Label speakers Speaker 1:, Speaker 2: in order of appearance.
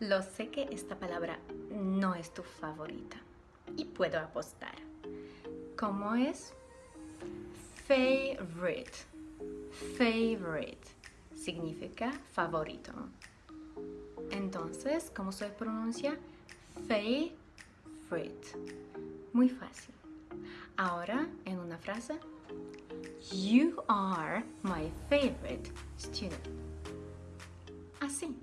Speaker 1: Lo sé que esta palabra no es tu favorita y puedo apostar. ¿Cómo es? Favorite. Favorite significa favorito. Entonces, ¿cómo se pronuncia? Favorite. Muy fácil. Ahora, en una frase. You are my favorite student. Así.